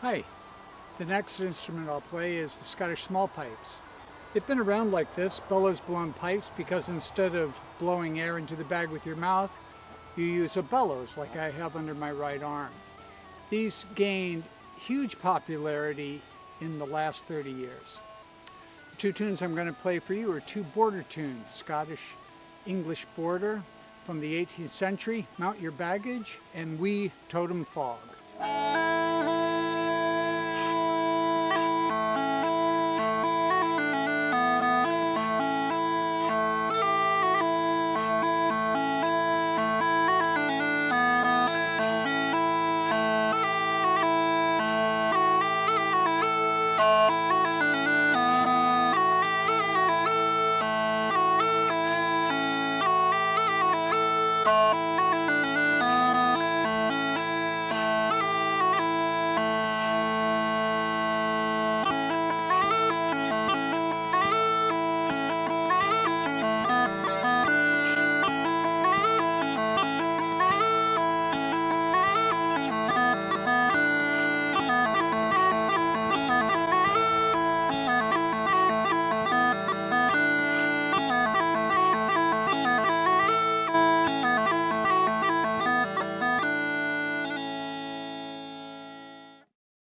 Hi, the next instrument I'll play is the Scottish Small Pipes. They've been around like this, bellows blown pipes, because instead of blowing air into the bag with your mouth, you use a bellows like I have under my right arm. These gained huge popularity in the last 30 years. The two tunes I'm going to play for you are two border tunes, Scottish English Border from the 18th century, Mount Your Baggage, and "Wee Totum Fogg.